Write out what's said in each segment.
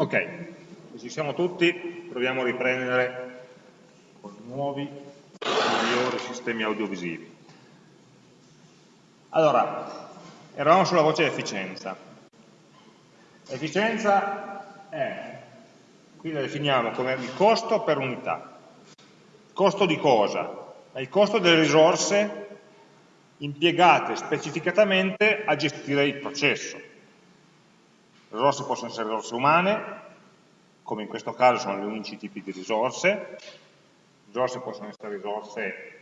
Ok, ci siamo tutti, proviamo a riprendere con nuovi migliori sistemi audiovisivi. Allora, eravamo sulla voce efficienza. Efficienza è, qui la definiamo come il costo per unità. Costo di cosa? È il costo delle risorse impiegate specificatamente a gestire il processo. Le risorse possono essere risorse umane, come in questo caso sono gli unici tipi di risorse, risorse possono essere risorse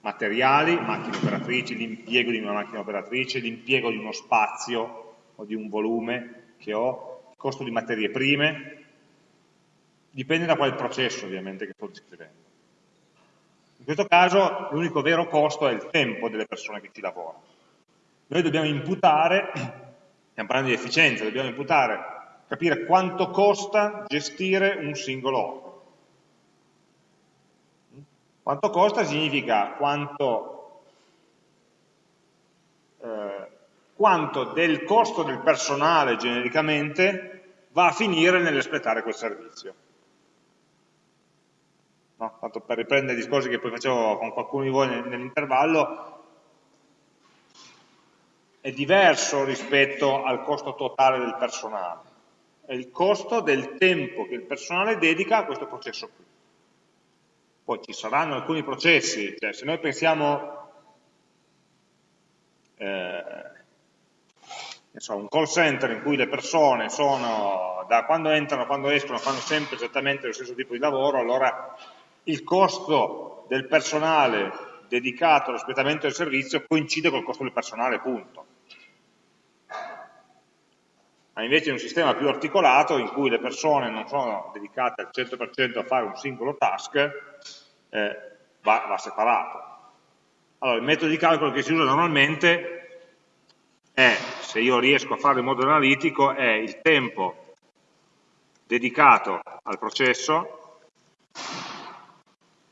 materiali, macchine operatrici, l'impiego di una macchina operatrice, l'impiego di uno spazio o di un volume che ho, il costo di materie prime, dipende da quale processo ovviamente che sto descrivendo. In questo caso l'unico vero costo è il tempo delle persone che ci lavorano. Noi dobbiamo imputare, stiamo parlando di efficienza, dobbiamo imputare, capire quanto costa gestire un singolo organo. Quanto costa significa quanto, eh, quanto del costo del personale genericamente va a finire nell'espletare quel servizio no? tanto per riprendere i discorsi che poi facevo con qualcuno di voi nell'intervallo, è diverso rispetto al costo totale del personale, è il costo del tempo che il personale dedica a questo processo qui. Poi ci saranno alcuni processi, cioè se noi pensiamo eh, so, un call center in cui le persone sono, da quando entrano quando escono, fanno sempre esattamente lo stesso tipo di lavoro, allora il costo del personale dedicato all'espletamento del servizio coincide col costo del personale, punto. Ma invece in un sistema più articolato in cui le persone non sono dedicate al 100% a fare un singolo task, eh, va, va separato. Allora, il metodo di calcolo che si usa normalmente è, se io riesco a farlo in modo analitico, è il tempo dedicato al processo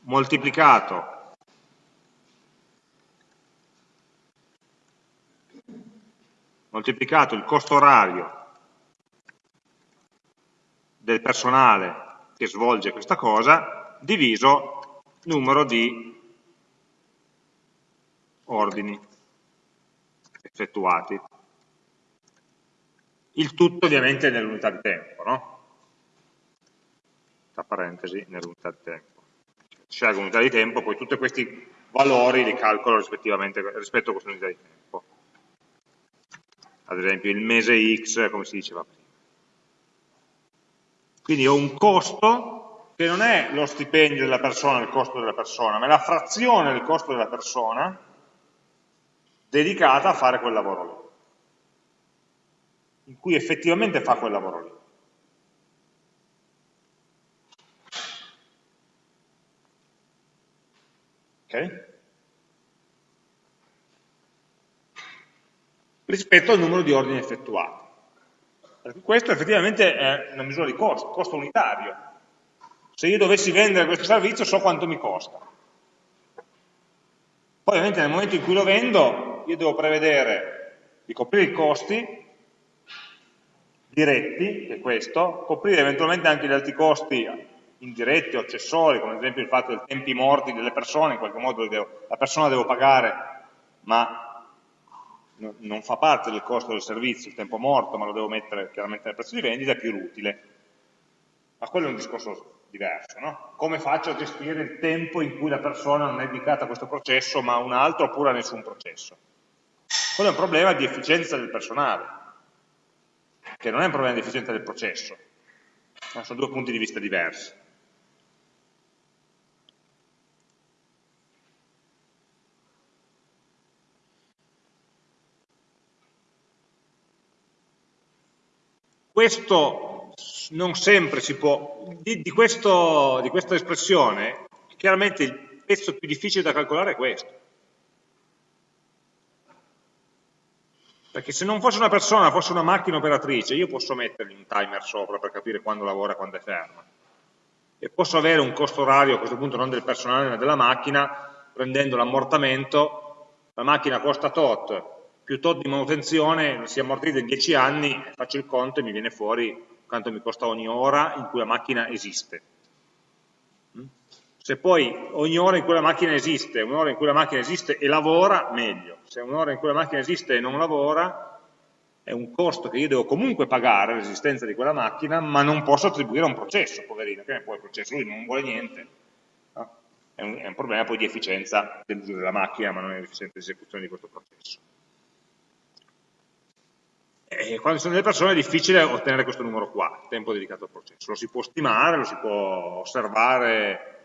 moltiplicato moltiplicato il costo orario del personale che svolge questa cosa diviso numero di ordini effettuati. Il tutto ovviamente nell'unità di tempo, no? Tra parentesi, nell'unità di tempo scelgo un'unità di tempo, poi tutti questi valori li calcolo rispettivamente rispetto a questa unità di tempo. Ad esempio il mese X, come si diceva prima. Quindi ho un costo che non è lo stipendio della persona, il costo della persona, ma è la frazione del costo della persona dedicata a fare quel lavoro lì, in cui effettivamente fa quel lavoro lì. Okay? rispetto al numero di ordini effettuati. Questo effettivamente è una misura di costo, costo unitario. Se io dovessi vendere questo servizio so quanto mi costa. Poi ovviamente nel momento in cui lo vendo io devo prevedere di coprire i costi diretti, che è questo, coprire eventualmente anche gli altri costi indiretti o accessori, come ad esempio il fatto dei tempi morti delle persone, in qualche modo devo, la persona devo pagare, ma non fa parte del costo del servizio, il tempo morto, ma lo devo mettere chiaramente nel prezzo di vendita, è più utile. Ma quello è un discorso diverso, no? Come faccio a gestire il tempo in cui la persona non è dedicata a questo processo, ma a un altro oppure a nessun processo? Quello è un problema di efficienza del personale, che non è un problema di efficienza del processo, sono due punti di vista diversi. Questo non sempre si può, di, di, questo, di questa espressione, chiaramente il pezzo più difficile da calcolare è questo. Perché se non fosse una persona, fosse una macchina operatrice, io posso mettergli un timer sopra per capire quando lavora e quando è ferma. E posso avere un costo orario, a questo punto non del personale ma della macchina, prendendo l'ammortamento, la macchina costa tot, tot di manutenzione, si ammortizza in 10 anni, faccio il conto e mi viene fuori quanto mi costa ogni ora in cui la macchina esiste. Mm? Se poi ogni ora in cui la macchina esiste un'ora in cui la macchina esiste e lavora, meglio. Se un'ora in cui la macchina esiste e non lavora, è un costo che io devo comunque pagare l'esistenza di quella macchina, ma non posso attribuire a un processo, poverino, che poi il processo lui non vuole niente. No? È, un, è, un, problema poi di efficienza dell'uso della macchina, ma non è efficienza di esecuzione di questo processo. E quando ci sono delle persone è difficile ottenere questo numero qua, tempo dedicato al processo. Lo si può stimare, lo si può osservare,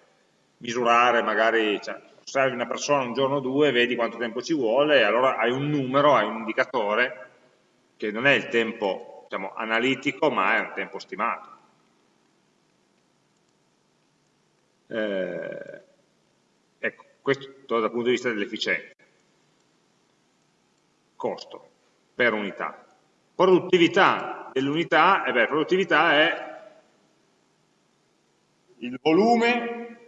misurare, magari cioè, osservi una persona un giorno o due, vedi quanto tempo ci vuole, e allora hai un numero, hai un indicatore che non è il tempo diciamo, analitico, ma è un tempo stimato. Eh, ecco, questo dal punto di vista dell'efficienza. Costo per unità. Produttività dell'unità, eh beh, produttività è il volume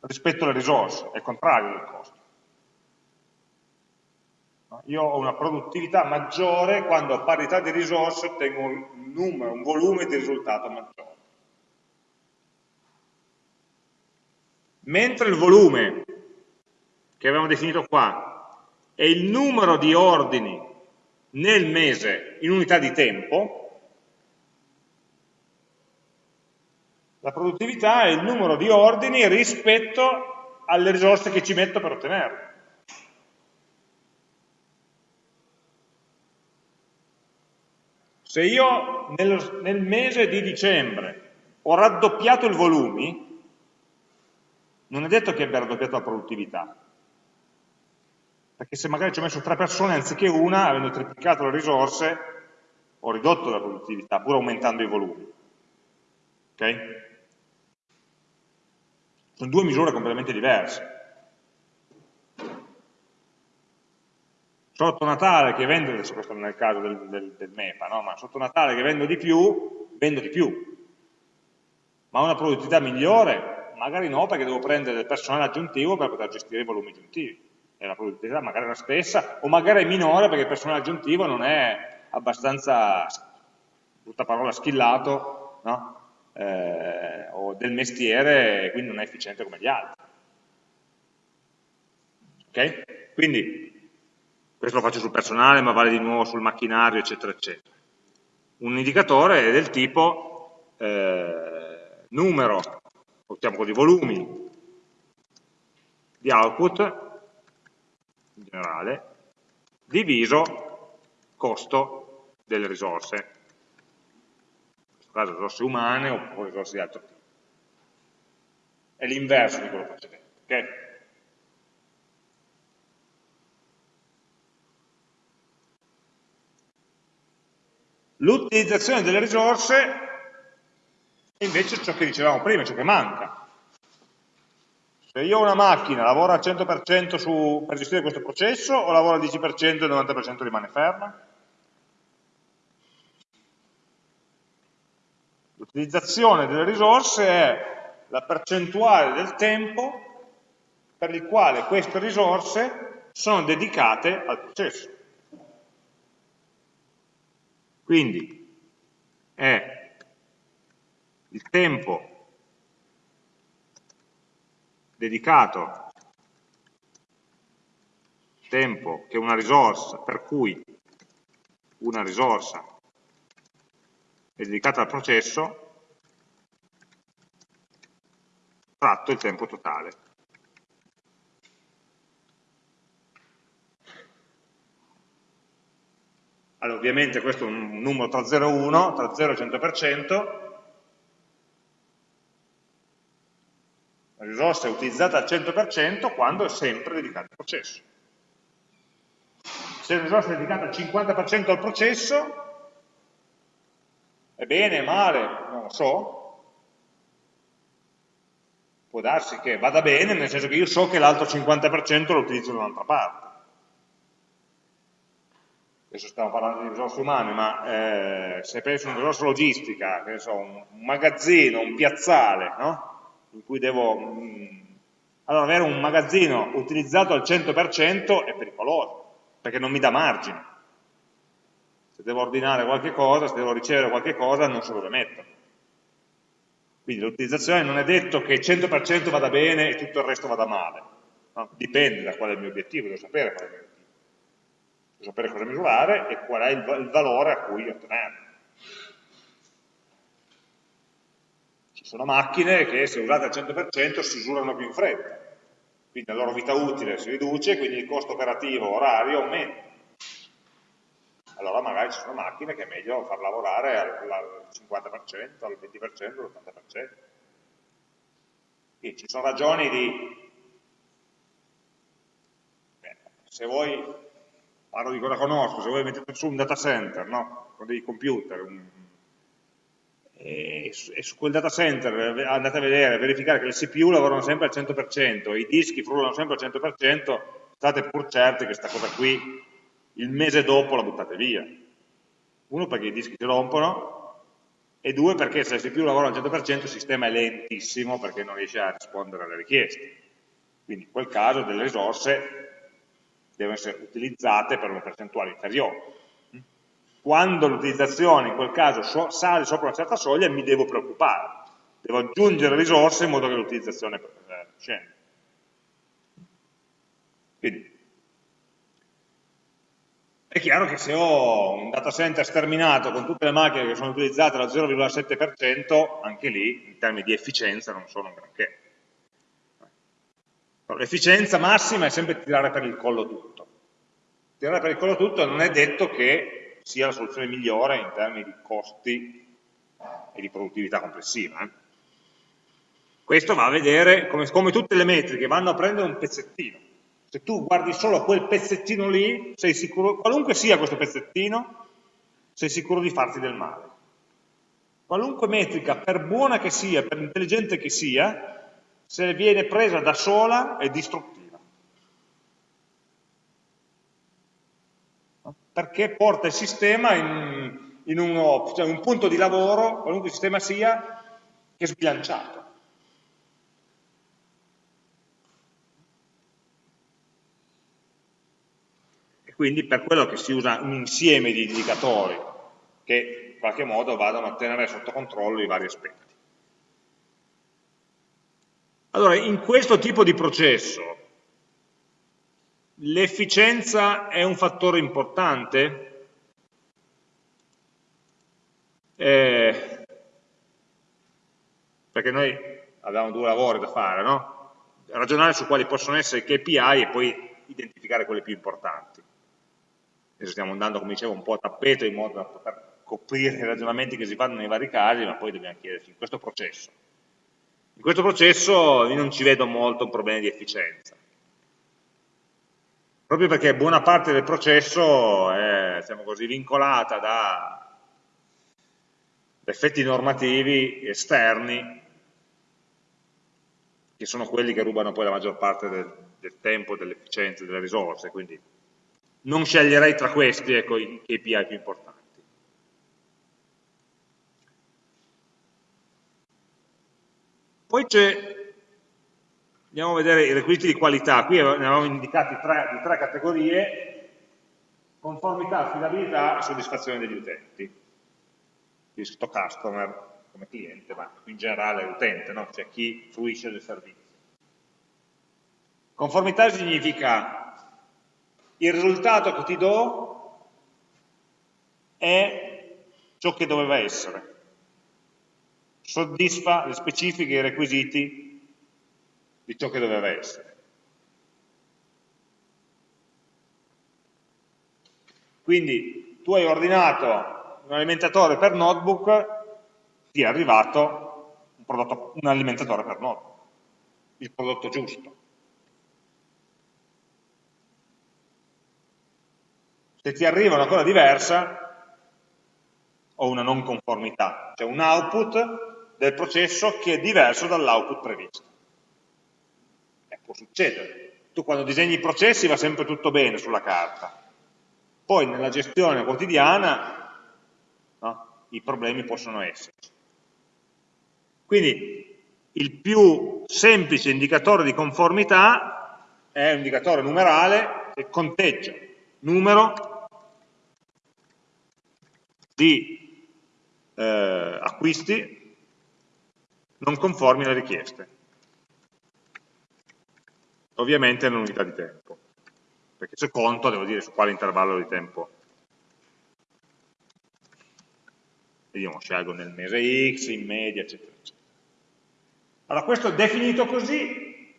rispetto alle risorse, è il contrario del costo. Io ho una produttività maggiore quando a parità di risorse ottengo un numero, un volume di risultato maggiore. Mentre il volume, che abbiamo definito qua, è il numero di ordini nel mese in unità di tempo, la produttività è il numero di ordini rispetto alle risorse che ci metto per ottenerle. Se io nel, nel mese di dicembre ho raddoppiato i volumi, non è detto che abbia raddoppiato la produttività, perché se magari ci ho messo tre persone anziché una, avendo triplicato le risorse, ho ridotto la produttività, pur aumentando i volumi. Ok? Sono due misure completamente diverse. sotto Natale che vendo, adesso questo non è il caso del, del, del MEPA, no? ma sotto Natale che vendo di più, vendo di più. Ma una produttività migliore? Magari no, perché devo prendere del personale aggiuntivo per poter gestire i volumi aggiuntivi. E la produttività magari è la stessa, o magari è minore perché il personale aggiuntivo non è abbastanza, brutta parola, schillato, no? eh, o del mestiere, quindi non è efficiente come gli altri. Ok? Quindi questo lo faccio sul personale, ma vale di nuovo sul macchinario, eccetera, eccetera. Un indicatore è del tipo eh, numero, diciamo così, volumi di output, generale, diviso costo delle risorse, in questo caso risorse umane oppure risorse di altro tipo. È l'inverso di quello precedente. Okay? L'utilizzazione delle risorse è invece ciò che dicevamo prima, ciò che manca. Se io ho una macchina, lavora al 100% su, per gestire questo processo o lavora al 10% e il 90% rimane ferma? L'utilizzazione delle risorse è la percentuale del tempo per il quale queste risorse sono dedicate al processo. Quindi è il tempo dedicato, tempo che una risorsa, per cui una risorsa è dedicata al processo, tratto il tempo totale. Allora, ovviamente questo è un numero tra 0 e 1, tra 0 e 100%, la risorsa è utilizzata al 100% quando è sempre dedicata al processo. Se la risorsa è dedicata al 50% al processo, è bene, è male, non lo so, può darsi che vada bene, nel senso che io so che l'altro 50% lo utilizzo da un'altra parte adesso stiamo parlando di risorse umane, ma eh, se penso a una risorsa logistica, so, un, un, magazzino, un piazzale, no? In cui devo... Mh, mm, allora avere un magazzino utilizzato al 100% è pericoloso, perché non mi dà margine. Se devo ordinare qualche cosa, se devo ricevere qualche cosa, non so dove metterlo. Quindi l'utilizzazione non è detto che il 100% vada bene e tutto il resto vada male. No? Dipende da qual è il mio obiettivo, devo sapere qual è il mio obiettivo. Devo sapere cosa misurare e qual è il, valore a cui ottenerlo. Sono macchine che se usate al 100% si usurano più in fretta, quindi la loro vita utile si riduce, quindi il costo operativo orario aumenta allora magari ci sono macchine che è meglio far lavorare al, al 50%, al 20%, all'80%. Quindi ci sono ragioni di... Se voi, parlo di cosa conosco, se voi mettete su un data center, no? con dei computer, un, e, e, su quel data center andate a vedere, a verificare che le CPU lavorano sempre al 100%, i dischi frullano sempre al 100%, state pur certi che questa cosa qui il mese dopo la buttate via. Uno perché i dischi si rompono e due perché se il CPU lavora al 100% il sistema è lentissimo perché non riesce a rispondere alle richieste. Quindi in quel caso delle risorse devono essere utilizzate per una percentuale inferiore. Quando l'utilizzazione in quel caso sale sopra una certa soglia mi devo preoccupare, devo aggiungere risorse in modo che l'utilizzazione eh, scenda. Quindi è chiaro che se ho un data center sterminato con tutte le macchine che sono utilizzate allo 0,7%, anche lì in termini di efficienza non sono granché. L'efficienza massima è sempre tirare per il collo tutto. Tirare per il collo tutto non è detto che sia la soluzione migliore in termini di costi e di produttività complessiva. Eh. Questo va a vedere, come, come tutte le metriche, vanno a prendere un pezzettino se tu guardi solo quel pezzettino lì, sei sicuro, qualunque sia questo pezzettino, sei sicuro di farti del male. Qualunque metrica, per buona che sia, per intelligente che sia, se viene presa da sola è distruttiva. Perché porta il sistema in, in uno, cioè un punto di lavoro, qualunque sistema sia, che è sbilanciato. quindi per quello che si usa un insieme di indicatori che in qualche modo vadano a tenere sotto controllo i vari aspetti. Allora, in questo tipo di processo l'efficienza è un fattore importante? Eh, perché noi abbiamo due lavori da fare, no? Ragionare su quali possono essere i KPI e poi identificare quelli più importanti. Adesso stiamo andando, come dicevo, un po' a tappeto in modo da poter coprire i ragionamenti che si fanno nei vari casi, ma poi dobbiamo chiederci in questo processo. In questo processo io non ci vedo molto un problema di efficienza, proprio perché buona parte del processo è, diciamo così, vincolata da effetti normativi esterni che sono quelli che rubano poi la maggior parte del, del tempo, dell'efficienza, delle risorse, quindi non sceglierei tra questi ecco, i KPI più importanti. Poi c'è, andiamo a vedere i requisiti di qualità, qui ne avevamo indicati tre, di tre categorie, conformità, affidabilità e soddisfazione degli utenti, questo customer come cliente, ma in generale l'utente, no? cioè chi fruisce del servizio. Conformità significa il risultato che ti do è ciò che doveva essere, soddisfa le specifiche e i requisiti di ciò che doveva essere. Quindi tu hai ordinato un alimentatore per notebook, ti è arrivato un, prodotto, un alimentatore per notebook, il prodotto giusto. Se ti arriva una cosa diversa, ho una non conformità, cioè un output del processo che è diverso dall'output previsto. Può succedere. Tu quando disegni i processi va sempre tutto bene sulla carta, poi nella gestione quotidiana no, i problemi possono esserci. Quindi il più semplice indicatore di conformità è un indicatore numerale che conteggia numero di eh, acquisti non conformi alle richieste. Ovviamente nell'unità di tempo, perché se conto devo dire su quale intervallo di tempo. Vediamo, scelgo nel mese X, in media, eccetera, eccetera. Allora questo definito così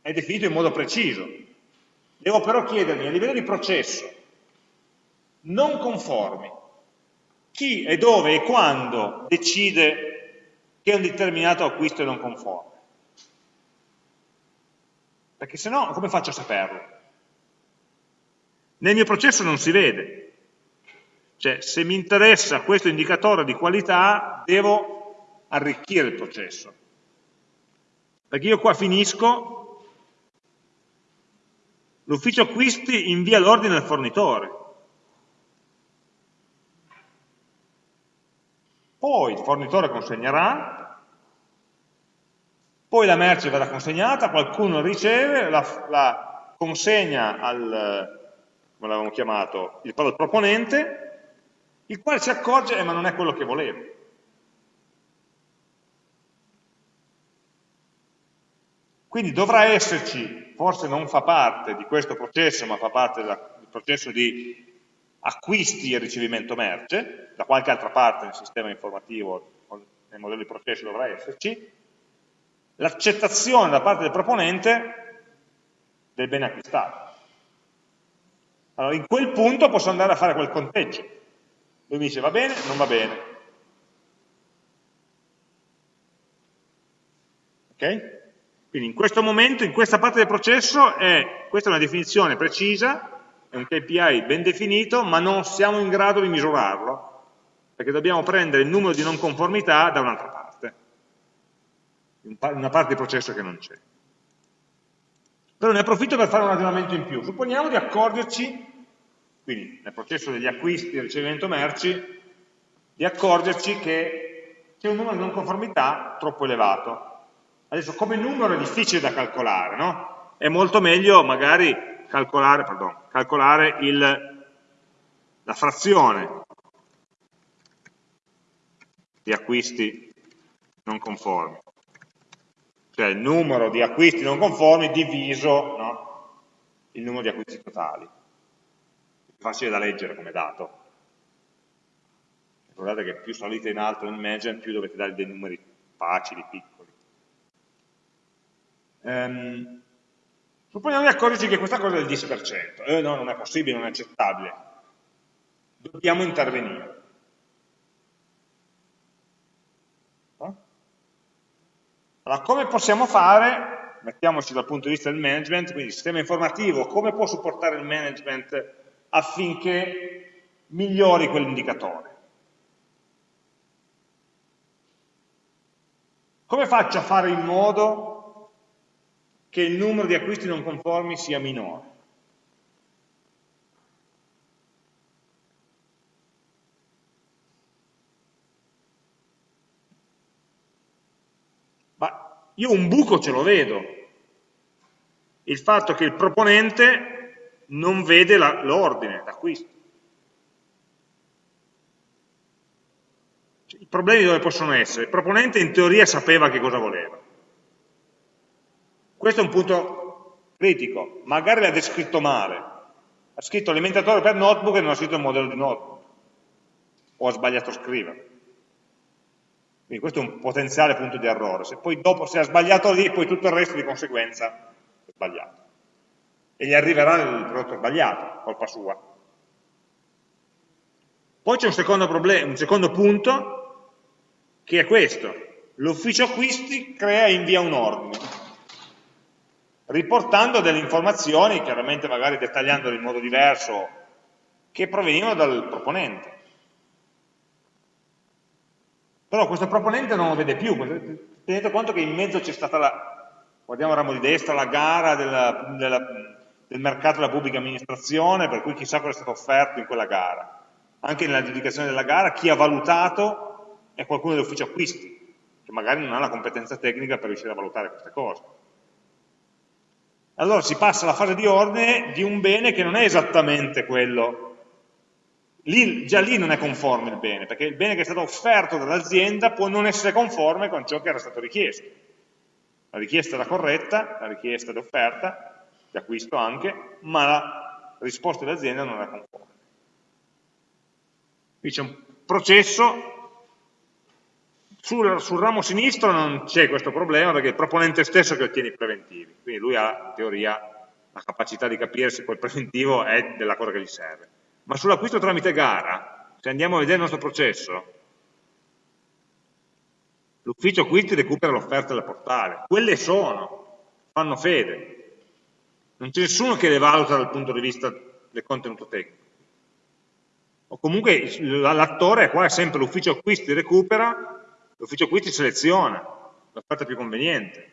è definito in modo preciso. Devo però chiedermi a livello di processo, non conformi, chi e dove e quando decide che un determinato acquisto è non conforme. Perché se no come faccio a saperlo? Nel mio processo non si vede. Cioè, se mi interessa questo indicatore di qualità, devo arricchire il processo. Perché io qua finisco, l'ufficio acquisti invia l'ordine al fornitore. Poi il fornitore consegnerà, poi la merce verrà consegnata, qualcuno riceve, la, la consegna al, come l'avevamo chiamato, il proponente, il quale si accorge, eh, ma non è quello che volevo. Quindi dovrà esserci, forse non fa parte di questo processo, ma fa parte del processo di acquisti e ricevimento merce, da qualche altra parte nel sistema informativo nel modello di processo dovrà esserci, l'accettazione da parte del proponente del bene acquistato. Allora, in quel punto posso andare a fare quel conteggio. Lui mi dice va bene, non va bene. Ok? Quindi in questo momento, in questa parte del processo, è, questa è una definizione precisa, è un KPI ben definito, ma non siamo in grado di misurarlo, perché dobbiamo prendere il numero di non conformità da un'altra parte, una parte del processo che non c'è. Però ne approfitto per fare un ragionamento in più. Supponiamo di accorgerci quindi nel processo degli acquisti e ricevimento merci, di accorgerci che c'è un numero di non conformità troppo elevato. Adesso come numero è difficile da calcolare, no? È molto meglio magari calcolare, pardon, calcolare il, la frazione di acquisti non conformi, cioè il numero di acquisti non conformi diviso no? il numero di acquisti totali facile da leggere come dato. Ricordate che più salite in alto nel management, più dovete dare dei numeri facili, piccoli. Um, supponiamo di accorgerci che questa cosa è del 10%. Eh, no, non è possibile, non è accettabile. Dobbiamo intervenire. No? Allora, come possiamo fare? Mettiamoci dal punto di vista del management, quindi sistema informativo, come può supportare il management affinché migliori quell'indicatore. Come faccio a fare in modo che il numero di acquisti non conformi sia minore? Ma io un buco ce lo vedo. Il fatto che il proponente non vede l'ordine d'acquisto. I problemi dove possono essere? Il proponente in teoria sapeva che cosa voleva. Questo è un punto critico, magari l'ha descritto male. Ha scritto alimentatore per notebook e non ha scritto il modello di notebook. O ha sbagliato a scrivere. Quindi questo è un potenziale punto di errore. Se poi dopo se ha sbagliato lì, poi tutto il resto di conseguenza è sbagliato e gli arriverà il prodotto sbagliato, colpa sua. Poi c'è un un secondo punto, che è questo. L'ufficio acquisti crea e invia un ordine, riportando delle informazioni, chiaramente magari dettagliandole in modo diverso, che provenivano dal proponente. Però questo proponente non lo vede più, tenete conto che in mezzo c'è stata la, guardiamo il ramo di destra, la gara della, della del mercato della pubblica amministrazione, per cui chissà cosa è stato offerto in quella gara. Anche nella giudicazione della gara chi ha valutato è qualcuno dell'ufficio acquisti, che magari non ha la competenza tecnica per riuscire a valutare queste cose. Allora si passa alla fase di ordine di un bene che non è esattamente quello lì, già lì non è conforme il bene, perché il bene che è stato offerto dall'azienda può non essere conforme con ciò che era stato richiesto. La richiesta era corretta, la richiesta di offerta, di acquisto anche, ma la risposta dell'azienda non era conforme. Qui c'è un processo, sul, sul, ramo sinistro non c'è questo problema perché è il proponente stesso che ottiene i preventivi, quindi lui ha in teoria la capacità di capire se quel preventivo è della cosa che gli serve. Ma sull'acquisto tramite gara, se andiamo a vedere il nostro processo, l'ufficio acquisti recupera l'offerta del portale, quelle sono, fanno fede. Non c'è nessuno che le valuta dal punto di vista del contenuto tecnico. O comunque l'attore qua è sempre l'ufficio acquisti recupera, l'ufficio acquisti seleziona l'offerta più conveniente.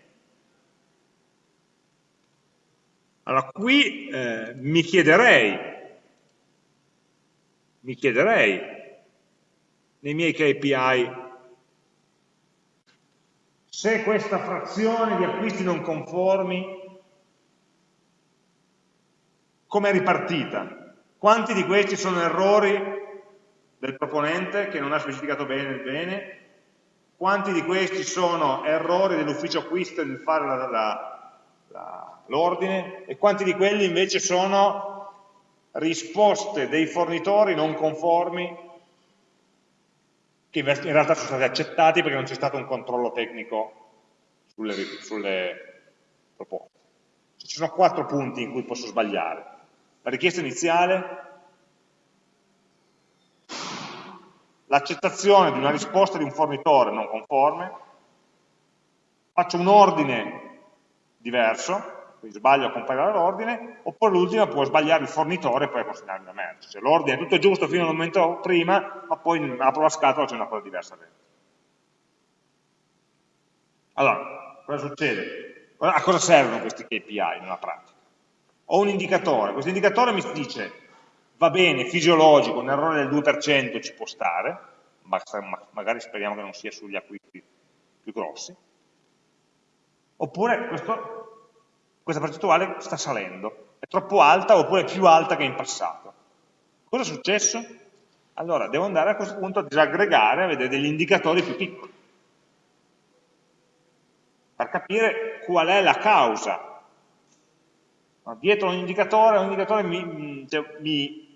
Allora qui eh, mi chiederei, mi chiederei nei miei KPI se questa frazione di acquisti non conformi come è ripartita, quanti di questi sono errori del proponente che non ha specificato bene il bene, quanti di questi sono errori dell'ufficio acquisto nel fare l'ordine e quanti di quelli invece sono risposte dei fornitori non conformi che in realtà sono stati accettati perché non c'è stato un controllo tecnico sulle, sulle proposte. Ci sono quattro punti in cui posso sbagliare. La richiesta iniziale, l'accettazione di una risposta di un fornitore non conforme, faccio un ordine diverso, quindi sbaglio a compilare l'ordine, oppure l'ultima può sbagliare il fornitore e poi consegnarmi la merce. Cioè l'ordine è tutto giusto fino al momento prima, ma poi apro la scatola e c'è una cosa diversa dentro. Allora, cosa succede? A cosa servono questi KPI nella pratica? Ho un indicatore, questo indicatore mi dice va bene, fisiologico, un errore del 2% ci può stare, ma magari speriamo che non sia sugli acquisti più grossi, oppure questo questa percentuale sta salendo, è troppo alta oppure più alta che in passato. Cosa è successo? Allora devo andare a questo punto a disaggregare, a vedere degli indicatori più piccoli, per capire qual è la causa. Dietro un indicatore, un indicatore mi, cioè, mi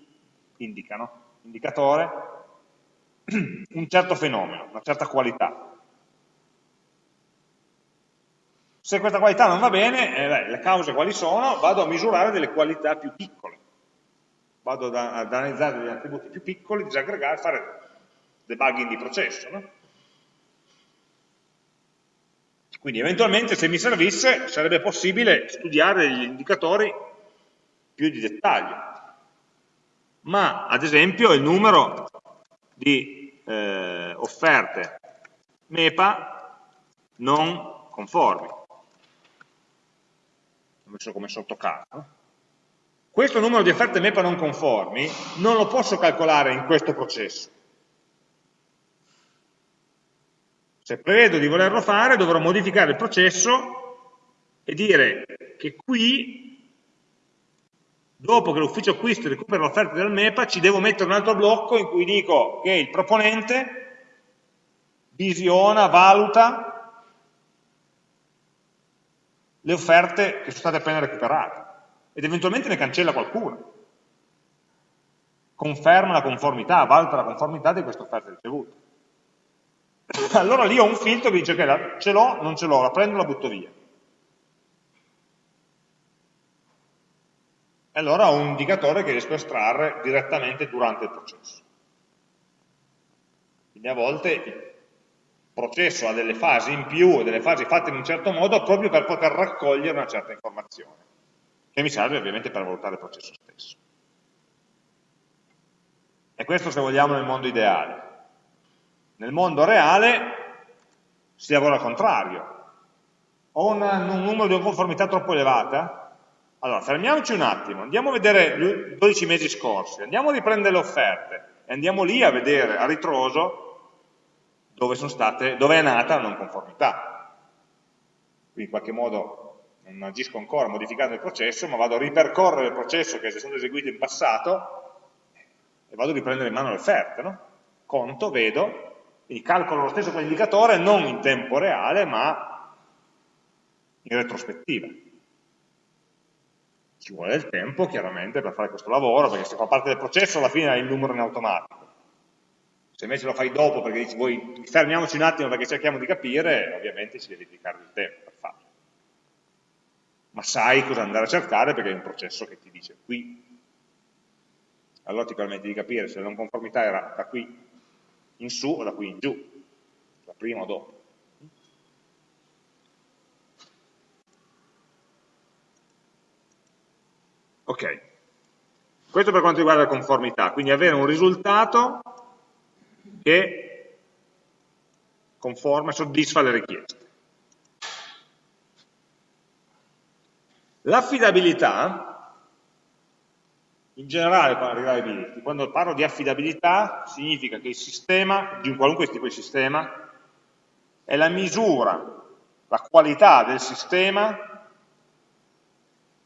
indica, no? indicatore, un certo fenomeno, una certa qualità. Se questa qualità non va bene, eh, beh, le cause quali sono? Vado a misurare delle qualità più piccole. Vado ad analizzare degli attributi più piccoli, disaggregare, fare debugging di processo. No? Quindi eventualmente se mi servisse sarebbe possibile studiare degli indicatori più di dettaglio. Ma ad esempio il numero di eh, offerte MEPA non conformi ho messo come sottocaso, questo numero di offerte MEPA non conformi non lo posso calcolare in questo processo. Se prevedo di volerlo fare dovrò modificare il processo e dire che qui, dopo che l'ufficio acquisto recupera l'offerta del MEPA, ci devo mettere un altro blocco in cui dico che il proponente visiona, valuta le offerte che sono state appena recuperate ed eventualmente ne cancella qualcuna. Conferma la conformità, valuta la conformità di queste offerte ricevute. Allora lì ho un filtro che dice che ce l'ho, non ce l'ho, la prendo, la butto via. E allora ho un indicatore che riesco a estrarre direttamente durante il processo. Quindi a volte processo ha delle fasi in più, delle fasi fatte in un certo modo, proprio per poter raccogliere una certa informazione, che mi serve ovviamente per valutare il processo stesso. E questo se vogliamo nel mondo ideale. Nel mondo reale si lavora al contrario. Ho un, un numero di conformità troppo elevata? Allora, fermiamoci un attimo, andiamo a vedere i 12 mesi scorsi, andiamo a riprendere le offerte e andiamo lì a vedere a ritroso dove, state, dove è nata la non conformità. Quindi in qualche modo non agisco ancora modificando il processo, ma vado a ripercorrere il processo che è stato eseguito in passato e vado a riprendere in mano le offerte, no? Conto, vedo, quindi calcolo lo stesso quell'indicatore non in tempo reale, ma in retrospettiva. Ci vuole del tempo, chiaramente, per fare questo lavoro, perché se fa parte del processo, alla fine hai il numero in automatico. Se invece lo fai dopo perché dici, voi fermiamoci un attimo perché cerchiamo di capire, ovviamente ci devi dedicare del tempo per farlo. Ma sai cosa andare a cercare perché è un processo che ti dice qui. Allora ti permette di capire se la non conformità era da qui in su o da qui in giù, da prima o dopo. Ok, questo per quanto riguarda la conformità, quindi avere un risultato che conforma, soddisfa le richieste. L'affidabilità, in generale quando parlo di affidabilità significa che il sistema, di un qualunque tipo di sistema, è la misura, la qualità del sistema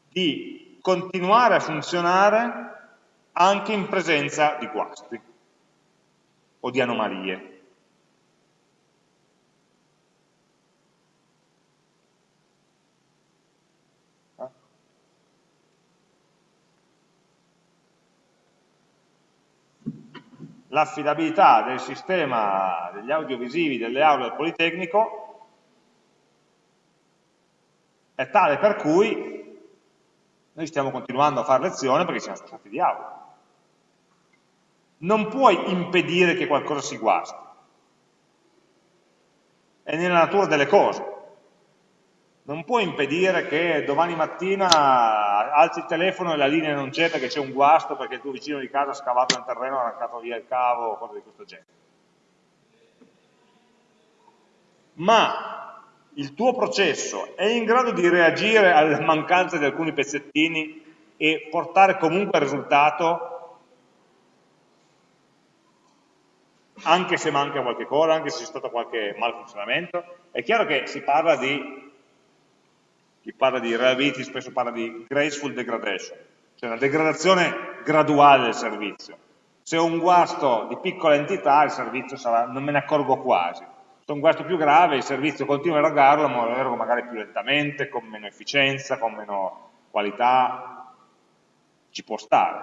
di continuare a funzionare anche in presenza di guasti o di anomalie. L'affidabilità del sistema degli audiovisivi delle aule del Politecnico è tale per cui noi stiamo continuando a fare lezione perché siamo spostati di aula non puoi impedire che qualcosa si guasti. È nella natura delle cose. Non puoi impedire che domani mattina alzi il telefono e la linea non c'è perché c'è un guasto, perché il tuo vicino di casa ha scavato nel terreno, ha arrancato via il cavo o cose di questo genere. Ma il tuo processo è in grado di reagire alle mancanze di alcuni pezzettini e portare comunque al risultato anche se manca qualche cosa, anche se c'è stato qualche malfunzionamento, è chiaro che si parla di, chi parla di reliability spesso parla di graceful degradation, cioè una degradazione graduale del servizio. Se ho un guasto di piccola entità, il servizio sarà, non me ne accorgo quasi. Ho un guasto più grave, il servizio continua a erogarlo, ma lo erogo magari più lentamente, con meno efficienza, con meno qualità, ci può stare.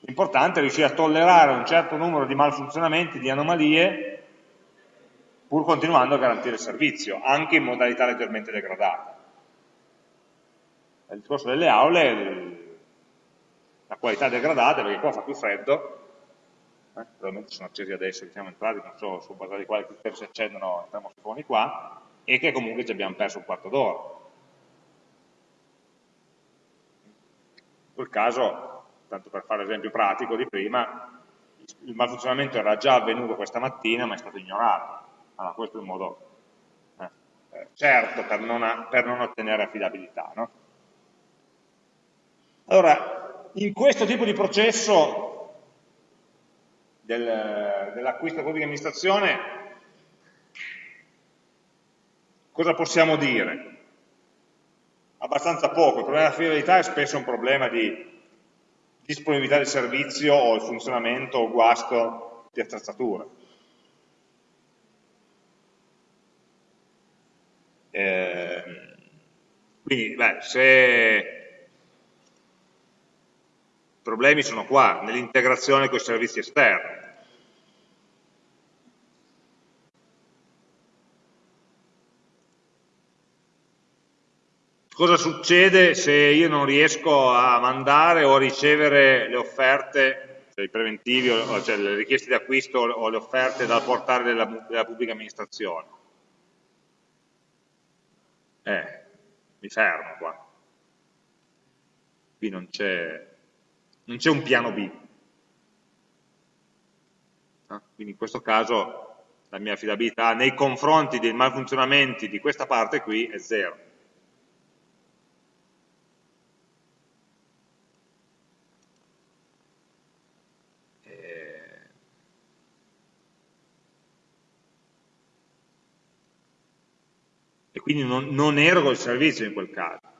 L'importante è riuscire a tollerare un certo numero di malfunzionamenti, di anomalie, pur continuando a garantire il servizio, anche in modalità leggermente degradata. Nel discorso delle aule, la qualità degradata, perché qua fa più freddo, probabilmente sono accesi adesso che siamo entrati, non so su base di quali criteri si accendono i termosifoni qua, e che comunque ci abbiamo perso un quarto d'ora. In quel caso tanto per fare l'esempio pratico di prima, il malfunzionamento era già avvenuto questa mattina ma è stato ignorato. Allora, questo è un modo eh, eh certo per non, per non, ottenere affidabilità. No? Allora, in questo tipo di processo del, dell'acquisto della pubblica amministrazione, cosa possiamo dire? Abbastanza poco, il problema dell'affidabilità è spesso un problema di disponibilità del servizio o il funzionamento o guasto di attrezzatura. Eh, quindi, beh, se problemi sono qua, nell'integrazione con i servizi esterni, Cosa succede se io non riesco a mandare o a ricevere le offerte, cioè i preventivi, cioè le richieste di acquisto o le offerte dal portale della, della pubblica amministrazione? Eh, mi fermo qua. Qui non c'è un piano B. No? Quindi in questo caso la mia affidabilità nei confronti dei malfunzionamenti di questa parte qui è zero. quindi non, non erogo il servizio in quel caso.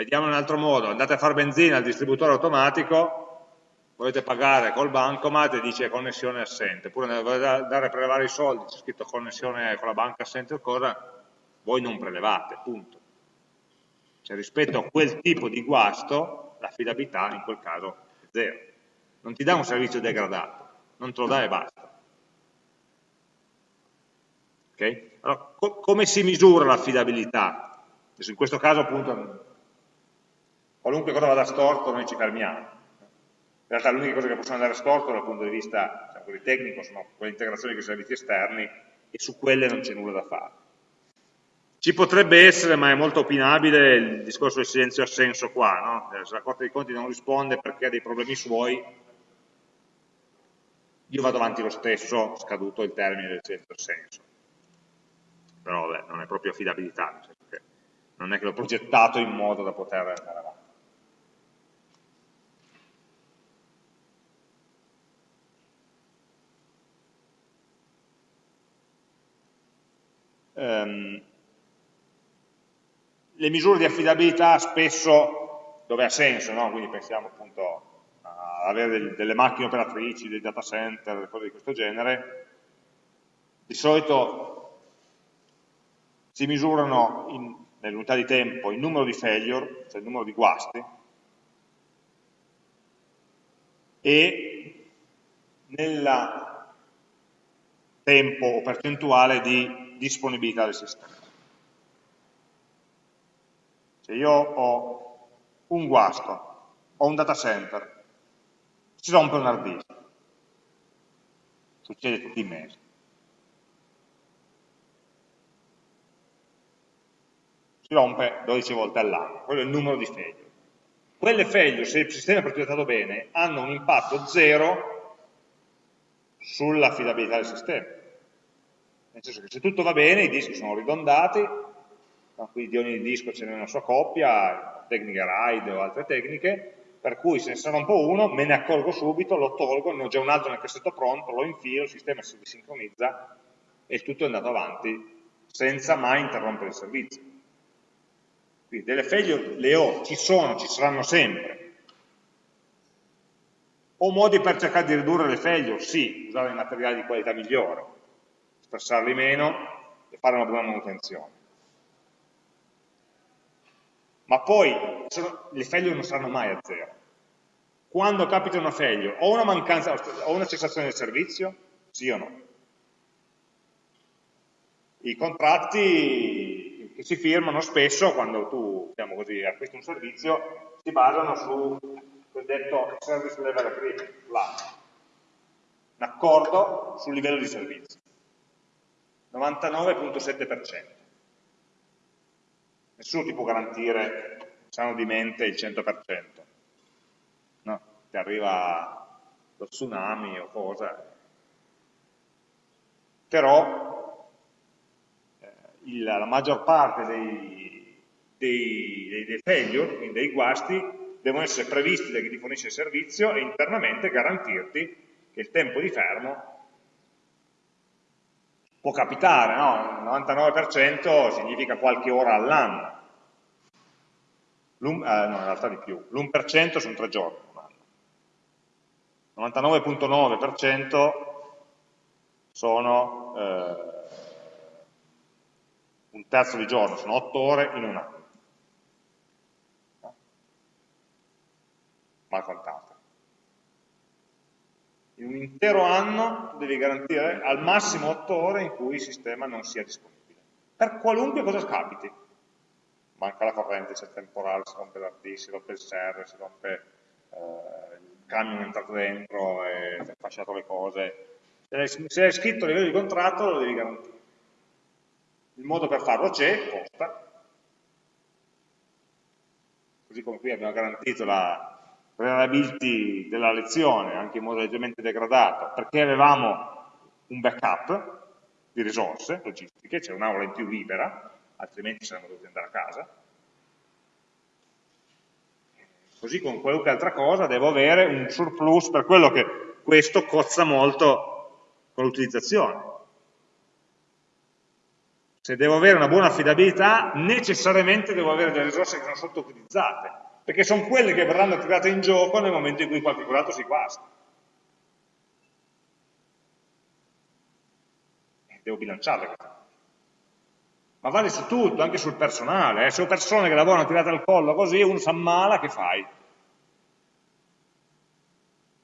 Vediamo in un altro modo, andate a fare benzina al distributore automatico, volete pagare col bancomat e dice connessione assente, oppure volete andare a prelevare i soldi, c'è scritto connessione con la banca assente o cosa, voi non prelevate, punto. Cioè rispetto a quel tipo di guasto, l'affidabilità in quel caso è zero. Non ti dà un servizio degradato, non te lo dà e basta. Okay? Allora, co come si misura l'affidabilità? In questo caso appunto qualunque cosa vada storto noi ci fermiamo in realtà l'unica cosa che possono andare storto dal punto di vista diciamo, tecnico sono quelle integrazioni con i servizi esterni e su quelle non c'è nulla da fare. Ci potrebbe essere, ma è molto opinabile, il discorso del silenzio assenso qua, no? Se la Corte dei Conti non risponde perché ha dei problemi suoi, io vado avanti lo stesso, scaduto il termine del silenzio assenso. Però vabbè, non è proprio affidabilità, che non è che l'ho progettato in modo da poter andare avanti. Ehm, le misure di affidabilità spesso, dove ha senso, no? quindi pensiamo appunto a avere delle, macchine operatrici, dei data center, cose di questo genere, di solito si misurano nell'unità di tempo il numero di failure, cioè il numero di guasti, e nel tempo o percentuale di disponibilità del sistema. Se io ho un guasto, ho un data center, si rompe un hard disk, succede tutti i mesi. Si rompe 12 volte all'anno, quello è il numero di failure. Quelle failure, se il sistema è progettato bene, hanno un impatto zero sull'affidabilità del sistema nel senso che se tutto va bene, i dischi sono ridondati, quindi di ogni disco ce n'è una sua coppia, tecniche RAID o altre tecniche, per cui se ne sarà un po' uno, me ne accorgo subito, lo tolgo, ne ho già un altro nel cassetto pronto, lo infilo, il sistema si sincronizza e tutto è andato avanti senza mai interrompere il servizio. Quindi delle failure le ho, ci sono, ci saranno sempre. Ho modi per cercare di ridurre le failure? Sì, usare materiali di qualità migliore stressarli meno e fare una buona manutenzione. Ma poi le failure non saranno mai a zero. Quando capita una failure, o una mancanza, o una cessazione del servizio, sì o no? I contratti che si firmano spesso, quando tu diciamo così, acquisti un servizio, si basano su cosiddetto service level agreement, un accordo sul livello di servizio. 99.7%. Nessuno ti può garantire sano di mente il 100%. No, ti arriva lo tsunami o cosa. Però eh, il, la maggior parte dei, dei, dei, dei failure, quindi dei guasti, devono essere previsti da chi ti fornisce il servizio e internamente garantirti che il tempo di fermo Può capitare, no? Il 99% significa qualche ora all'anno. Eh, no, in realtà di più. L'1% sono tre giorni un anno. 99.9% sono eh, un terzo di giorno, sono otto ore in un anno. Mal contato in un intero anno devi garantire al massimo 8 ore in cui il sistema non sia disponibile, per qualunque cosa capiti. Manca la corrente, c'è il temporale, si rompe l'hard si rompe il server, si rompe eh, il camion è entrato dentro e ha fasciato le cose. Se hai scritto a livello di contratto lo devi garantire. Il modo per farlo c'è, costa. Così come qui abbiamo garantito la, reliability della lezione, anche in modo leggermente degradato, perché avevamo un backup di risorse logistiche, c'è un'aula in più libera, altrimenti saremmo dovuti andare a casa. Così con qualunque altra cosa devo avere un surplus per quello che questo cozza molto con l'utilizzazione. Se devo avere una buona affidabilità, necessariamente devo avere delle risorse che sono sottoutilizzate, perché sono quelle che verranno tirate in gioco nel momento in cui qualche altro si guasta. Devo bilanciarle. Ma vale su tutto, anche sul personale. Eh. Se ho persone che lavorano tirate al collo così, uno si ammala, che fai?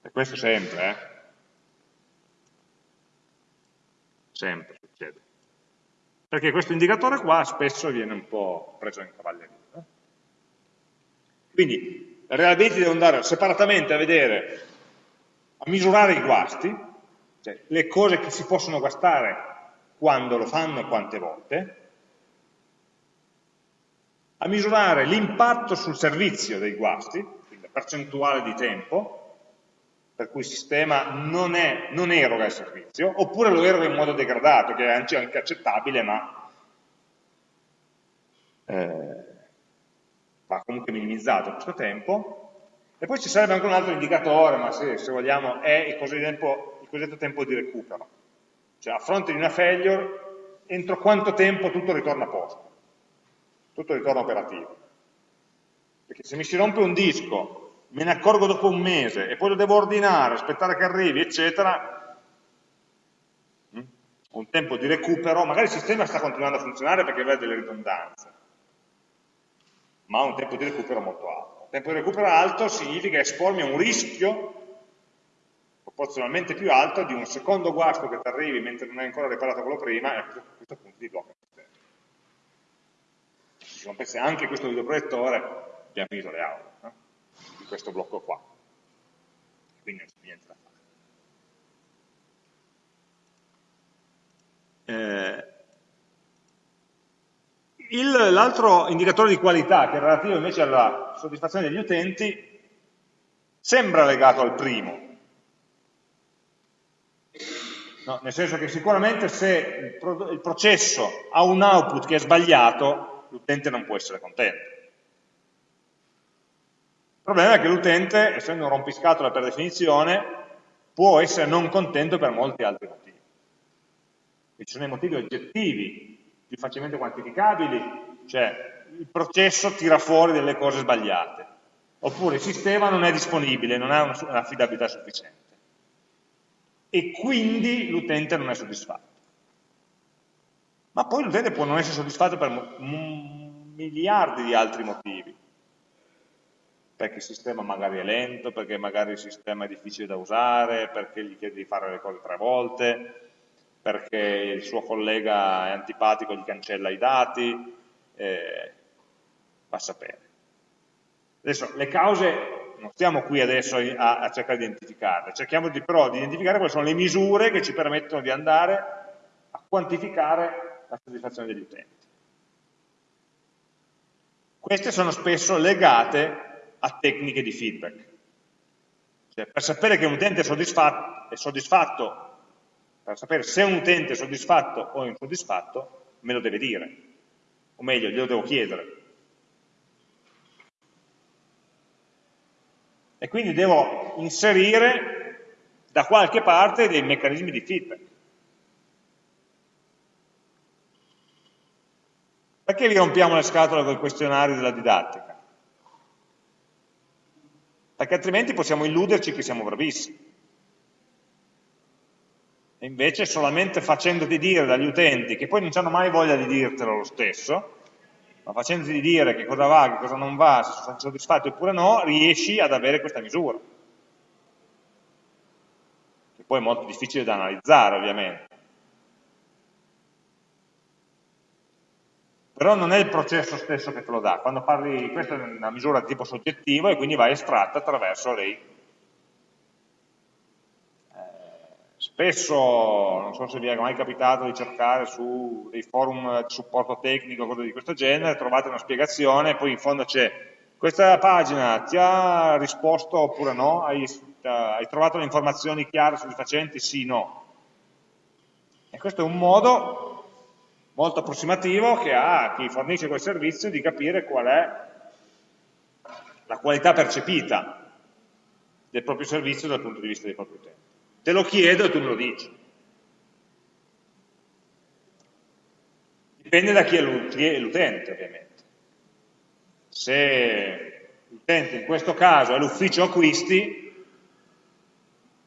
E questo sempre, eh? Sempre succede. Perché questo indicatore qua spesso viene un po' preso in cavalleria. Quindi, reliability devo andare separatamente a vedere, a misurare i guasti, cioè le cose che si possono guastare quando lo fanno e quante volte, a misurare l'impatto sul servizio dei guasti, quindi la percentuale di tempo, per cui il sistema non, è, non eroga il servizio, oppure lo eroga in modo degradato, che è anche accettabile, ma eh, va comunque minimizzato questo tempo. E poi ci sarebbe anche un altro indicatore, ma se, se vogliamo è il cosiddetto, il cosiddetto tempo di recupero. Cioè a fronte di una failure, entro quanto tempo tutto ritorna a posto tutto ritorna operativo. Perché se mi si rompe un disco, me ne accorgo dopo un mese e poi lo devo ordinare, aspettare che arrivi, eccetera, mm, un tempo di recupero, magari il sistema sta continuando a funzionare perché aveva delle ridondanze, ma ha un tempo di recupero molto alto. Tempo di recupero alto significa espormi a un rischio proporzionalmente più alto di un secondo guasto che ti arrivi mentre non hai ancora riparato quello prima e a questo punto ti blocca si rompesse anche questo videoproiettore, abbiamo finito le aule, no? di questo blocco qua. Quindi non c'è niente da fare. Eh, L'altro indicatore di qualità, che è relativo invece alla soddisfazione degli utenti, sembra legato al primo. No, nel senso che sicuramente se il processo ha un output che è sbagliato, l'utente non può essere contento. Il problema è che l'utente, essendo un rompiscatole per definizione, può essere non contento per molti altri motivi. E ci sono i motivi oggettivi, più facilmente quantificabili, cioè il processo tira fuori delle cose sbagliate, oppure il sistema non è disponibile, non ha un'affidabilità sufficiente. E quindi l'utente non è soddisfatto. Ma poi l'utente può non essere soddisfatto per miliardi di altri motivi, perché il sistema magari è lento, perché magari il sistema è difficile da usare, perché gli chiede di fare le cose tre volte, perché il suo collega è antipatico gli cancella i dati, eh, va sapere. Adesso, le cause non stiamo qui adesso a, a cercare di identificarle, cerchiamo di, però di identificare quali sono le misure che ci permettono di andare a quantificare la soddisfazione degli utenti. Queste sono spesso legate a tecniche di feedback. Cioè, per sapere che un utente è soddisfatto, è soddisfatto, per sapere se un utente è soddisfatto o insoddisfatto, me lo deve dire. O meglio, glielo devo chiedere. E quindi devo inserire da qualche parte dei meccanismi di feedback. Perché vi rompiamo le scatole con i questionari della didattica? Perché altrimenti possiamo illuderci che siamo bravissimi. E invece solamente facendoti dire dagli utenti, che poi non hanno mai voglia di dirtelo lo stesso, ma facendoti dire che cosa va, che cosa non va, se sono soddisfatti oppure no, riesci ad avere questa misura. Che poi è molto difficile da analizzare ovviamente. però non è il processo stesso che te lo dà. Quando parli, questa è una misura di tipo soggettivo e quindi va estratta attraverso dei... Eh, spesso, non so se vi è mai capitato di cercare su dei forum di supporto tecnico, cose di questo genere, trovate una spiegazione e poi in fondo c'è questa pagina ti ha risposto oppure no? Hai, hai trovato le informazioni chiare, soddisfacenti? Sì, no. E questo è un modo molto approssimativo che ha chi fornisce quel servizio di capire qual è la qualità percepita del proprio servizio dal punto di vista dei propri utenti. Te lo chiedo e tu me lo dici. Dipende da chi è l'utente, ovviamente. Se l'utente in questo caso è l'ufficio acquisti,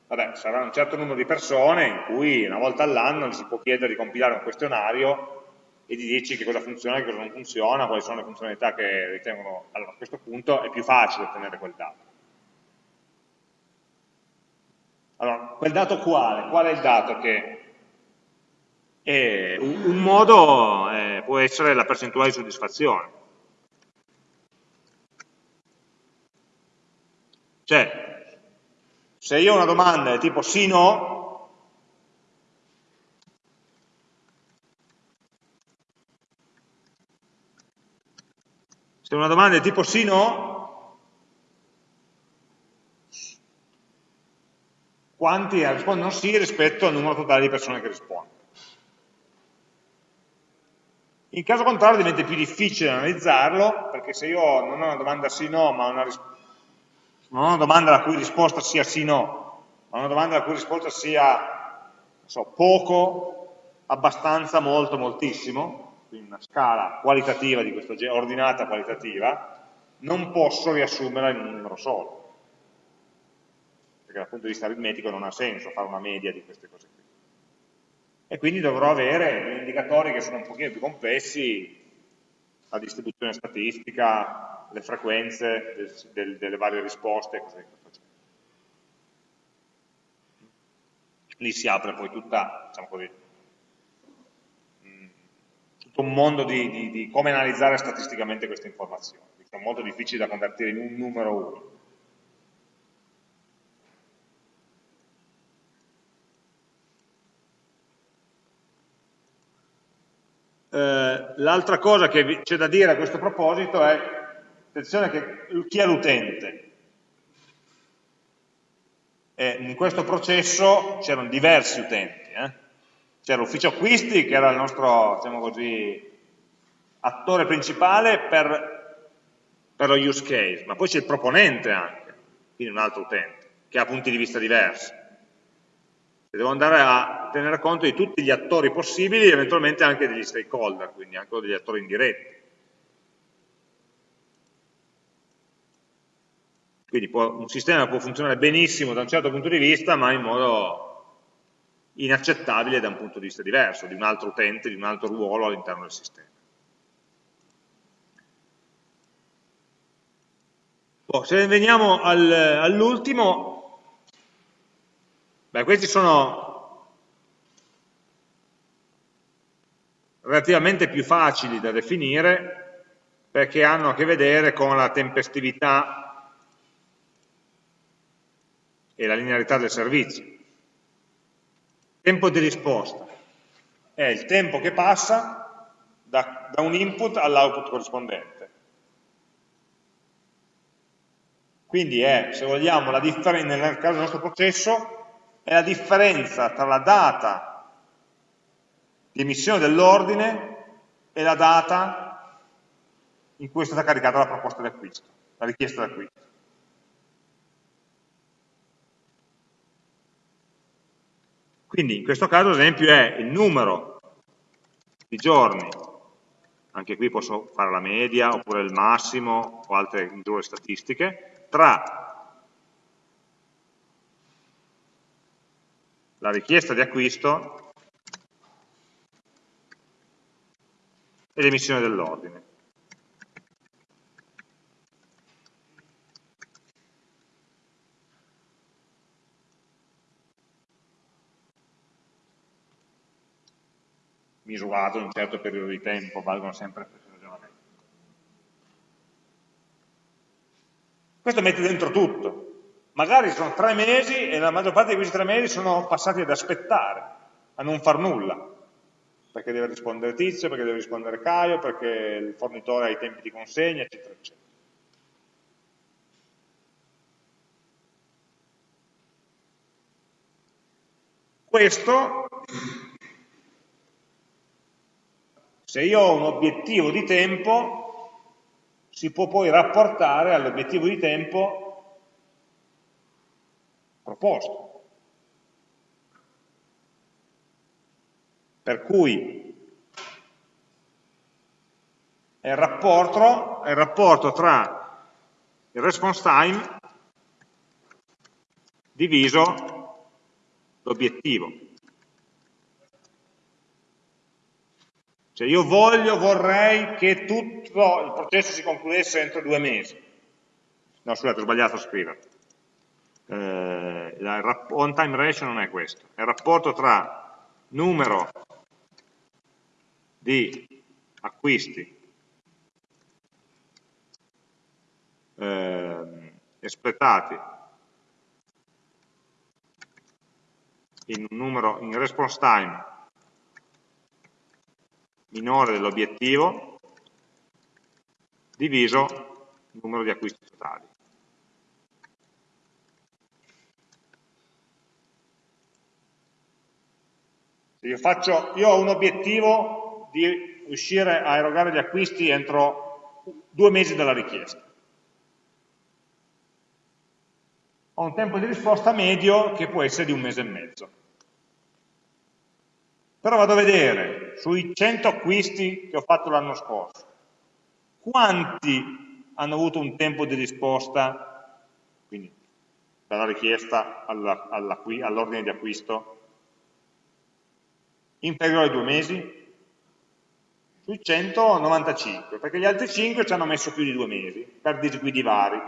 vabbè, sarà un certo numero di persone in cui una volta all'anno gli si può chiedere di compilare un questionario e di dirci che cosa funziona e che cosa non funziona, quali sono le funzionalità che ritengono, allora a questo punto è più facile ottenere quel dato. Allora, quel dato quale? Qual è il dato che... È un, un modo eh, può essere la percentuale di soddisfazione. Cioè, se io ho una domanda del tipo sì no, se una domanda del tipo sì no, quanti rispondono sì rispetto al numero totale di persone che rispondono. In caso contrario diventa più difficile analizzarlo, perché se io non ho una domanda sì no, ma una non una domanda la cui risposta sia sì no, ma una domanda la cui risposta sia so, poco, abbastanza, molto, moltissimo, quindi una scala qualitativa di questo genere, ordinata qualitativa, non posso riassumerla in un numero solo. Perché dal punto di vista aritmetico non ha senso fare una media di queste cose qui. E quindi dovrò avere degli indicatori che sono un pochino più complessi, la distribuzione statistica, le frequenze del, del, delle varie risposte di questo genere. Lì si apre poi tutta, diciamo così, mm, tutto un mondo di, di, di come analizzare statisticamente queste informazioni, che sono molto difficili da convertire in un numero unico. Eh, L'altra cosa che c'è da dire a questo proposito è attenzione che chi è l'utente? in questo processo c'erano diversi utenti, eh? c'era l'ufficio acquisti che era il nostro, diciamo così, attore principale per, per lo use case, ma poi c'è il proponente anche, quindi un altro utente, che ha punti di vista diversi. Devo andare a tenere conto di tutti gli attori possibili e eventualmente anche degli stakeholder, quindi anche degli attori indiretti. Quindi può, un sistema può funzionare benissimo da un certo punto di vista, ma in modo inaccettabile da un punto di vista diverso, di un altro utente, di un altro ruolo all'interno del sistema. Oh, se veniamo al, all'ultimo, questi sono relativamente più facili da definire perché hanno a che vedere con la tempestività e la linearità del servizio. Tempo di risposta è il tempo che passa da, da un input all'output corrispondente. Quindi è, se vogliamo, la nel caso del nostro processo, è la differenza tra la data di emissione dell'ordine e la data in cui è stata caricata la proposta di la richiesta di acquisto. Quindi in questo caso, ad esempio, è il numero di giorni, anche qui posso fare la media, oppure il massimo, o altre misure statistiche, tra la richiesta di acquisto e l'emissione dell'ordine. misurato in un certo periodo di tempo, valgono sempre questi ragionamenti. Questo mette dentro tutto. Magari sono tre mesi e la maggior parte di questi tre mesi sono passati ad aspettare, a non far nulla, perché deve rispondere Tizio, perché deve rispondere Caio, perché il fornitore ha i tempi di consegna, eccetera, eccetera. Questo Se io ho un obiettivo di tempo, si può poi rapportare all'obiettivo di tempo proposto. Per cui è il rapporto, è il rapporto tra il response time diviso l'obiettivo. Cioè io voglio, vorrei che tutto il processo si concludesse entro due mesi. No, scusate, ho sbagliato a scrivere. Eh, il on time ratio non è questo, è il rapporto tra numero di acquisti eh, espletati in un numero in response time minore dell'obiettivo diviso il numero di acquisti totali. Io, faccio, io ho un obiettivo di riuscire a erogare gli acquisti entro due mesi dalla richiesta. Ho un tempo di risposta medio che può essere di un mese e mezzo. Però vado a vedere sui 100 acquisti che ho fatto l'anno scorso, quanti hanno avuto un tempo di risposta, quindi dalla richiesta all'ordine all di acquisto, inferiore ai due mesi? Sui 195, perché gli altri 5 ci hanno messo più di due mesi, per disguidi vari.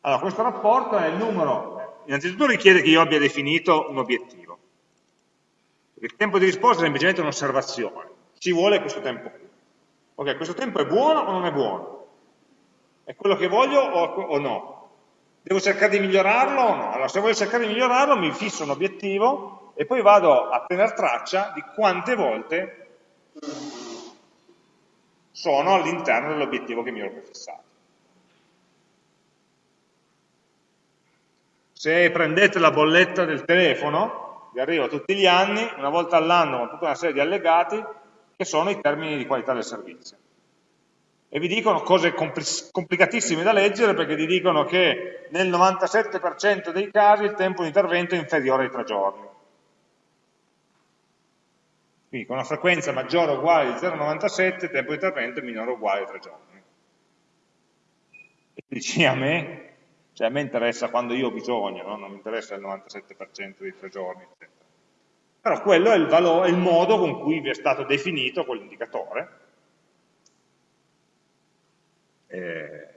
Allora, questo rapporto è il numero, innanzitutto richiede che io abbia definito un obiettivo il tempo di risposta è semplicemente un'osservazione, ci vuole questo tempo qui. Ok, questo tempo è buono o non è buono? È quello che voglio o, o no? Devo cercare di migliorarlo o no? Allora, se voglio cercare di migliorarlo, mi fisso un obiettivo e poi vado a tenere traccia di quante volte sono all'interno dell'obiettivo che mi ero prefissato. Se prendete la bolletta del telefono, vi arriva tutti gli anni, una volta all'anno con tutta una serie di allegati che sono i termini di qualità del servizio. E vi dicono cose complicatissime da leggere perché vi dicono che nel 97% dei casi il tempo di intervento è inferiore ai tre giorni. Quindi con una frequenza maggiore o uguale di 0,97 il tempo di intervento è minore o uguale ai tre giorni. E dici a me cioè a me interessa quando io ho bisogno, no? non mi interessa il 97% dei tre giorni, eccetera. Però quello è il, è il modo con cui vi è stato definito quell'indicatore. Eh,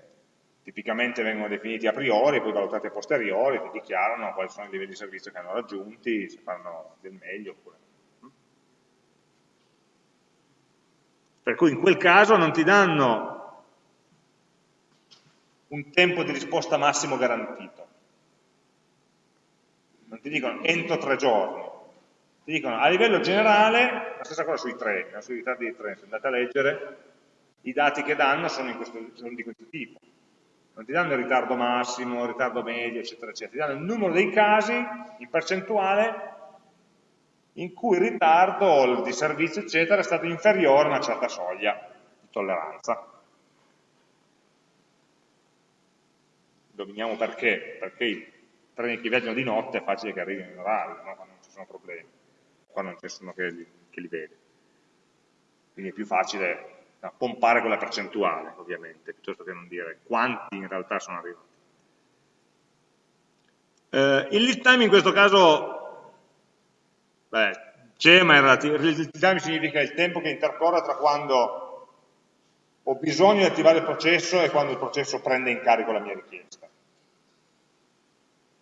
tipicamente vengono definiti a priori poi valutati a posteriori, ti dichiarano quali sono i livelli di servizio che hanno raggiunti, se fanno del meglio oppure. Per cui in quel caso non ti danno un tempo di risposta massimo garantito. Non ti dicono entro tre giorni, ti dicono a livello generale, la stessa cosa sui treni, sui ritardi dei treni, se andate a leggere, i dati che danno sono, questo, sono di questo tipo. Non ti danno il ritardo massimo, il ritardo medio, eccetera, eccetera. Ti danno il numero dei casi in percentuale in cui il ritardo di servizio, eccetera, è stato inferiore a una certa soglia di tolleranza. Dominiamo perché, perché i treni che viaggiano di notte è facile che arrivino in orario, no? quando non ci sono problemi, quando non c'è nessuno che che li, vede. Quindi è più facile no, pompare quella percentuale, ovviamente, piuttosto che non dire quanti in realtà sono arrivati. Eh, il lead time in questo caso c'è, ma è relativo. Il lead time significa il tempo che intercorre tra quando ho bisogno di attivare il processo e quando il processo prende in carico la mia richiesta.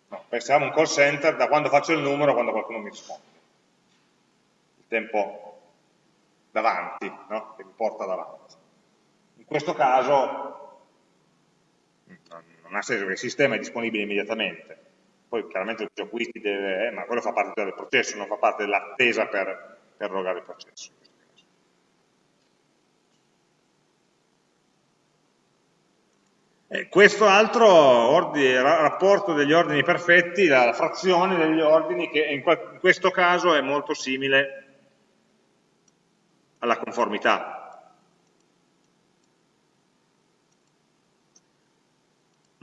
No, pensiamo a un call center da quando faccio il numero a quando qualcuno mi risponde. Il tempo davanti, no? che mi porta davanti. In questo caso non ha senso che il sistema è disponibile immediatamente. Poi chiaramente il acquisti deve, eh, ma quello fa parte del processo, non fa parte dell'attesa per, per erogare il processo. Eh, questo altro ordine, rapporto degli ordini perfetti, la, frazione degli ordini, che in, in questo caso è molto simile alla conformità.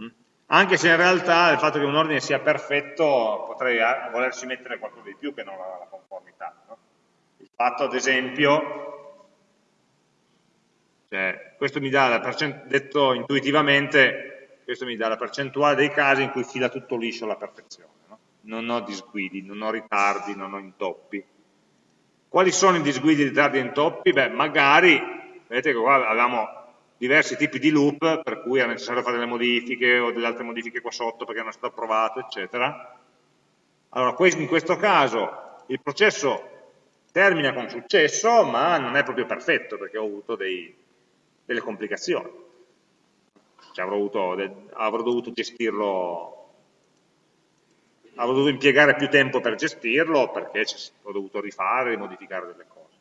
Mm? Anche se in realtà il fatto che un ordine sia perfetto potrei volersi mettere qualcosa di più che non la, conformità. No? Il fatto, ad esempio, Cioè, questo mi dà, detto intuitivamente, questo mi dà la percentuale dei casi in cui fila tutto liscio alla perfezione. No? Non ho disguidi, non ho ritardi, non ho intoppi. Quali sono i disguidi, i ritardi e intoppi? Beh, magari, vedete che qua avevamo diversi tipi di loop per cui era necessario fare delle modifiche o delle altre modifiche qua sotto perché erano state approvate, eccetera. Allora, in questo caso il processo termina con successo, ma non è proprio perfetto perché ho avuto dei, delle complicazioni. Cioè, avrò, avuto, avrò dovuto gestirlo avrò dovuto impiegare più tempo per gestirlo perché ho dovuto rifare e modificare delle cose.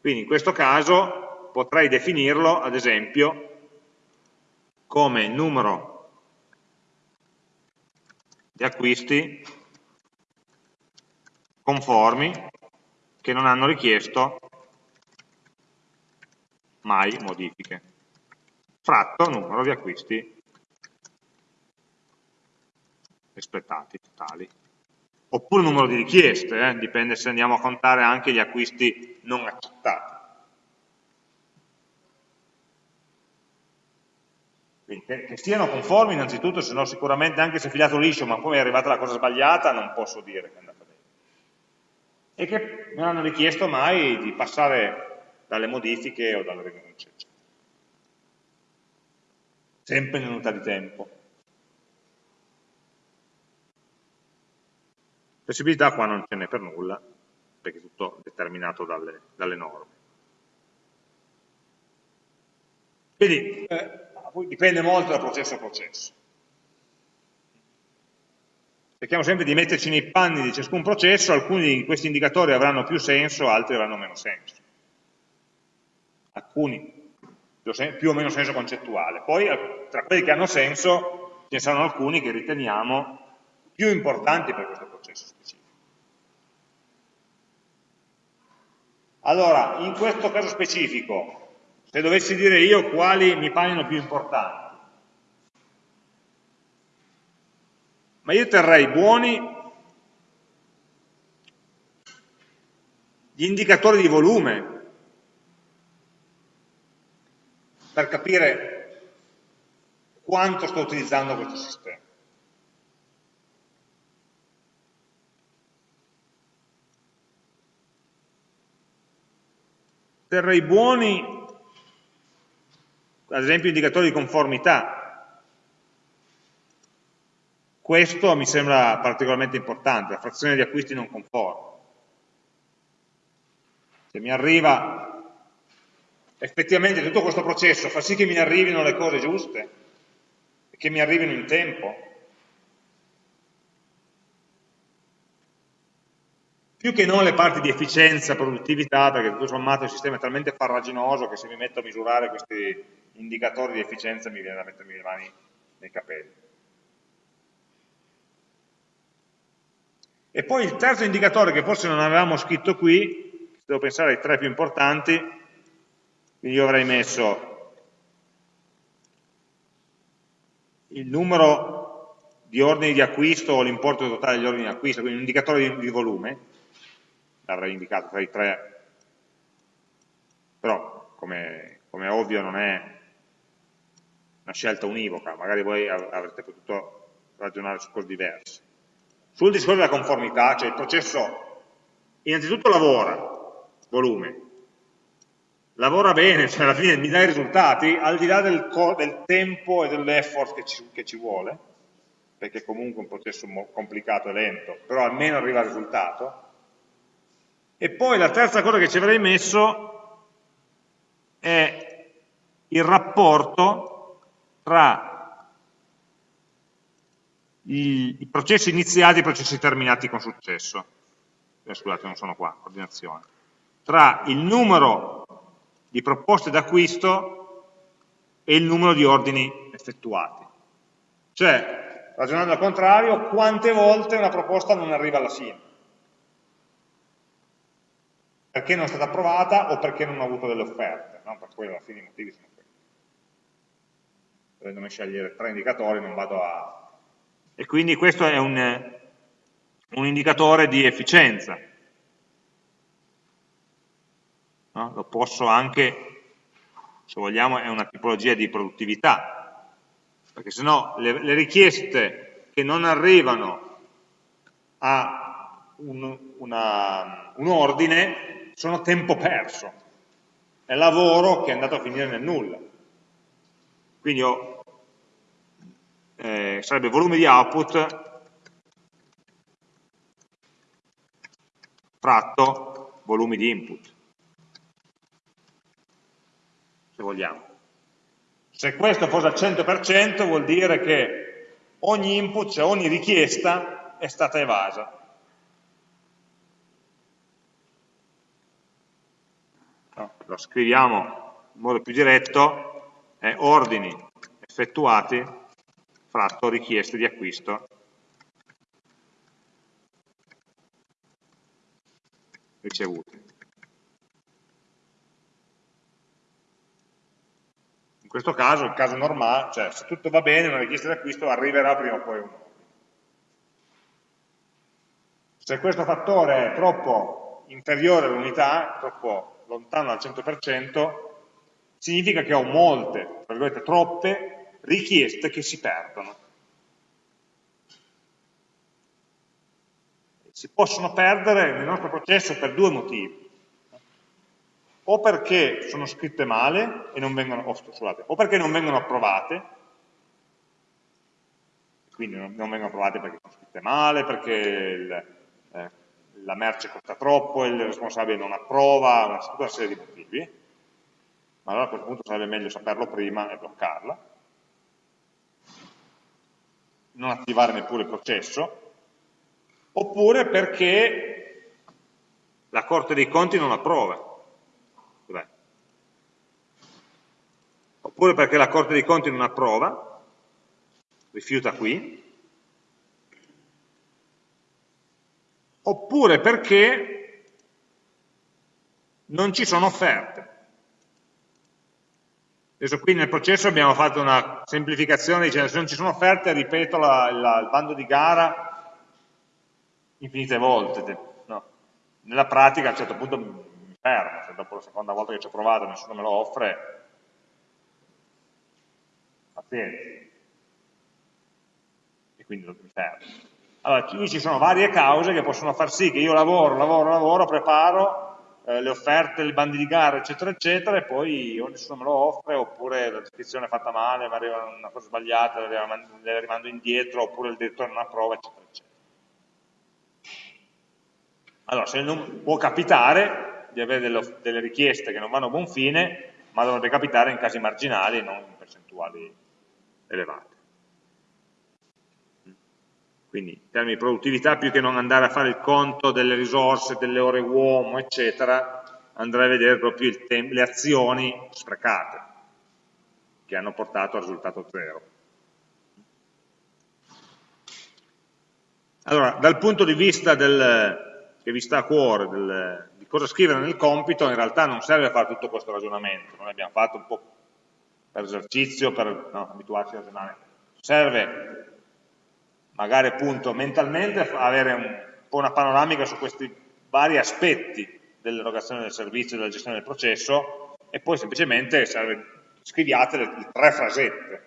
Quindi in questo caso potrei definirlo, ad esempio, come numero di acquisti conformi che non hanno richiesto mai modifiche. Fratto numero di acquisti espletati totali. Oppure numero di richieste, eh? dipende se andiamo a contare anche gli acquisti non accettati. Quindi, che, siano conformi innanzitutto, se no sicuramente anche se filato liscio, ma poi è arrivata la cosa sbagliata, non posso dire che è andata bene. E che non hanno richiesto mai di passare dalle modifiche o dalle rinunce. Sempre in unità di tempo. Flessibilità qua non ce n'è per nulla, perché è tutto determinato dalle, dalle norme. Quindi eh, dipende molto da processo a processo. Cerchiamo sempre di metterci nei panni di ciascun processo, alcuni di questi indicatori avranno più senso, altri avranno meno senso alcuni più o meno senso concettuale. Poi tra quelli che hanno senso ce ne saranno alcuni che riteniamo più importanti per questo processo specifico. Allora, in questo caso specifico, se dovessi dire io quali mi paiono più importanti, ma io terrei buoni gli indicatori di volume per capire quanto sto utilizzando questo sistema. Terrei buoni, ad esempio, indicatori di conformità. Questo mi sembra particolarmente importante, la frazione di acquisti non conformi. Se mi arriva effettivamente tutto questo processo fa sì che mi arrivino le cose giuste, che mi arrivino in tempo. Più che non le parti di efficienza, produttività, perché tutto sommato il sistema è talmente farraginoso che se mi metto a misurare questi indicatori di efficienza mi viene da mettermi le mani nei capelli. E poi il terzo indicatore che forse non avevamo scritto qui, devo pensare ai tre più importanti, quindi io avrei messo il numero di ordini di acquisto o l'importo totale degli ordini di acquisto, quindi un indicatore di, di volume, l'avrei indicato tra i tre, però come, come ovvio non è una scelta univoca, magari voi avreste potuto ragionare su cose diverse. Sul discorso della conformità, cioè il processo innanzitutto lavora, volume, lavora bene, cioè alla fine mi dà i risultati, al di là del, del tempo e dell'effort che, che ci, vuole, perché comunque è un processo complicato e lento, però almeno arriva al risultato. E poi la terza cosa che ci avrei messo è il rapporto tra i, processi iniziati e i processi terminati con successo. Eh, scusate, non sono qua, coordinazione. Tra il numero di proposte d'acquisto e il numero di ordini effettuati. Cioè, ragionando al contrario, quante volte una proposta non arriva alla fine. Perché non è stata approvata o perché non ha avuto delle offerte, no? per cui alla fine i motivi sono quelli. Dovendomi scegliere tre indicatori non vado a... E quindi questo è un, un indicatore di efficienza, no? lo posso anche se vogliamo è una tipologia di produttività, perché se no le, le richieste che non arrivano a un, una, un ordine sono tempo perso, è lavoro che è andato a finire nel nulla. Quindi ho, eh, sarebbe volume di output fratto volumi di input, se vogliamo. Se questo fosse al 100% vuol dire che ogni input, cioè ogni richiesta è stata evasa. No, lo scriviamo in modo più diretto, è ordini effettuati fratto richieste di acquisto ricevute. In questo caso, il caso normale, cioè se tutto va bene, una richiesta di acquisto arriverà prima o poi un Se questo fattore è troppo inferiore all'unità, troppo lontano dal 100%, significa che ho molte, tra virgolette troppe, richieste che si perdono. si possono perdere nel nostro processo per due motivi. O perché sono scritte male e non vengono, oh, scusate, o perché non vengono approvate, quindi non, non vengono approvate perché sono scritte male, perché il, eh, la merce costa troppo, il responsabile non approva, una, tutta una serie di motivi, ma allora a questo punto sarebbe meglio saperlo prima e bloccarla, non attivare neppure il processo, oppure perché la Corte dei Conti non approva. Oppure perché la Corte dei Conti non approva, rifiuta qui, oppure perché non ci sono offerte. Adesso qui nel processo abbiamo fatto una semplificazione dicendo se non ci sono offerte, ripeto la, la, il bando di gara infinite volte. No. Nella pratica a un certo punto mi fermo, se dopo la seconda volta che ci ho provato nessuno me lo offre, pazienza. E quindi mi fermo. Allora, qui ci sono varie cause che possono far sì che io lavoro, lavoro, lavoro, preparo eh, le offerte, i bandi di gara, eccetera, eccetera, e poi o nessuno me lo offre, oppure la descrizione è fatta male, mi arriva una cosa sbagliata, le rimando indietro, oppure il direttore non approva, eccetera, eccetera. Allora, se non può capitare di avere delle, delle richieste che non vanno a buon fine, ma dovrebbe capitare in casi marginali non in percentuali elevate. Quindi in termini di produttività, più che non andare a fare il conto delle risorse, delle ore uomo, eccetera, andrei a vedere proprio le azioni sprecate, che hanno portato al risultato zero. Allora, dal punto di vista del, che vi sta a cuore del, di cosa scrivere nel compito, in realtà non serve a fare tutto questo ragionamento, noi abbiamo fatto un po' per esercizio, per no, abituarsi a ragionare. Serve magari appunto mentalmente avere un po' una panoramica su questi vari aspetti dell'erogazione del servizio, della gestione del processo e poi semplicemente scriviate le, tre frasette,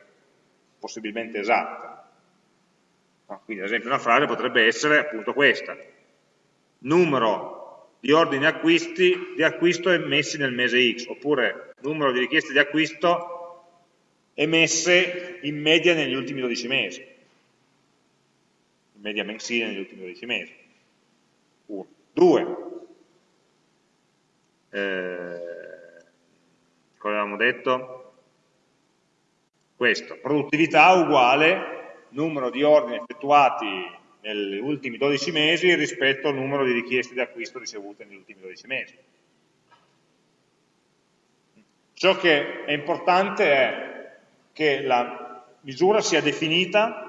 possibilmente esatte. Quindi ad esempio una frase potrebbe essere appunto questa, numero di ordini acquisti, di acquisto emessi nel mese X, oppure numero di richieste di acquisto emesse in media negli ultimi 12 mesi, media mensile negli ultimi 12 mesi. Uno. Due, eh, come avevamo detto? Questo, produttività uguale numero di ordini effettuati negli ultimi 12 mesi rispetto al numero di richieste di acquisto ricevute negli ultimi 12 mesi. Ciò che è importante è che la misura sia definita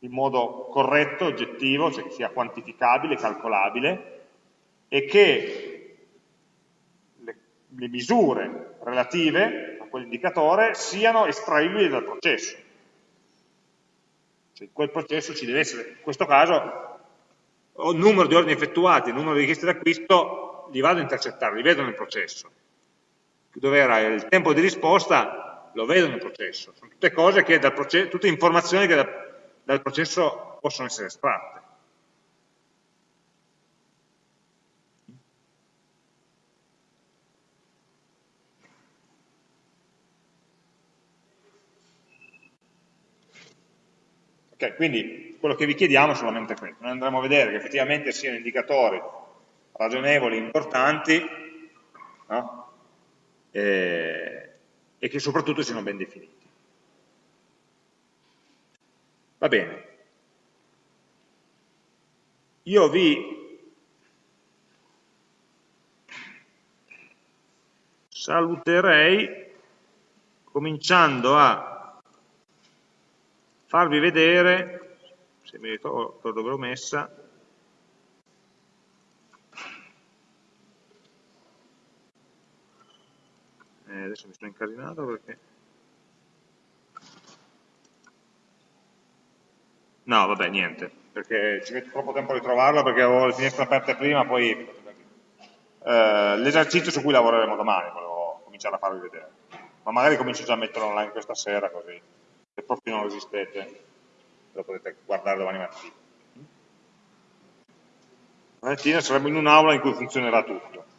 in modo corretto, oggettivo, cioè che sia quantificabile, calcolabile e che le, le misure relative a quell'indicatore siano estraibili dal processo cioè, quel processo ci deve essere, in questo caso il numero di ordini effettuati, il numero di richieste d'acquisto, li vado a intercettare, li vedo nel processo. dove era il tempo di risposta, lo vedo nel processo. Sono tutte cose che dal processo, tutte informazioni che da, dal processo possono essere estratte. Ok, quindi quello che vi chiediamo è solamente questo. Noi andremo a vedere che effettivamente siano indicatori ragionevoli, importanti, no? e, e che soprattutto siano ben definiti. Va bene. Io vi saluterei cominciando a farvi vedere, se mi ricordo dove l'ho messa, eh, adesso mi sono incasinato perché no vabbè niente. Perché ci metto troppo tempo a ritrovarlo perché avevo le finestre aperte prima poi eh, l'esercizio su cui lavoreremo domani volevo cominciare a farvi vedere. Ma magari comincio già a metterlo online questa sera così se proprio non resistete lo potete guardare domani mattina. Mattina saremo in un'aula in cui funzionerà tutto